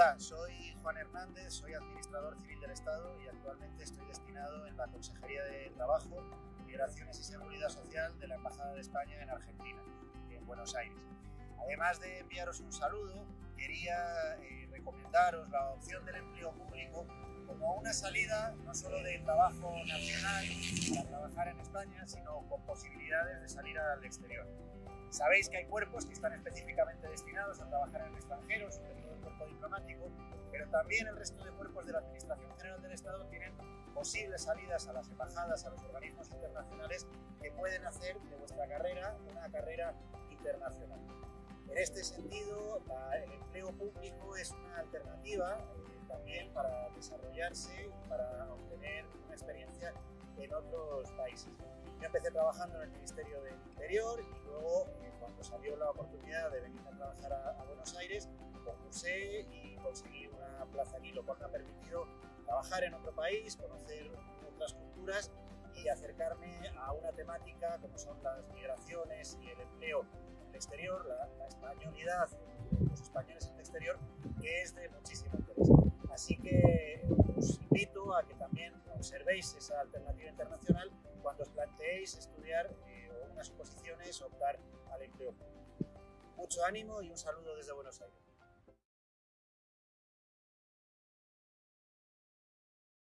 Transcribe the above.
Hola, soy Juan Hernández, soy administrador civil del Estado y actualmente estoy destinado en la Consejería de Trabajo, Migraciones y Seguridad Social de la Embajada de España en Argentina, en Buenos Aires. Además de enviaros un saludo, quería eh, recomendaros la opción del empleo público como una salida no solo de trabajo nacional para trabajar en España, sino con posibilidades de salir al exterior. Sabéis que hay cuerpos que están específicamente destinados a trabajar en el extranjero, diplomático, pero también el resto de cuerpos de la Administración General del Estado tienen posibles salidas a las embajadas, a los organismos internacionales que pueden hacer de vuestra carrera una carrera internacional. En este sentido, el empleo público es una alternativa eh, también para desarrollarse y para obtener una experiencia en otros países. Yo empecé trabajando en el Ministerio del Interior y luego, eh, cuando salió la oportunidad de venir a trabajar a, Buenos Aires, y conseguí una plaza aquí, lo cual me ha permitido trabajar en otro país, conocer otras culturas y acercarme a una temática como son las migraciones y el empleo en el exterior, la, la españolidad los españoles en el exterior, que es de muchísimo interés. Así que os invito a que también observéis esa alternativa internacional cuando os planteéis estudiar eh, unas oposiciones o optar al empleo. Mucho ánimo y un saludo desde Buenos Aires.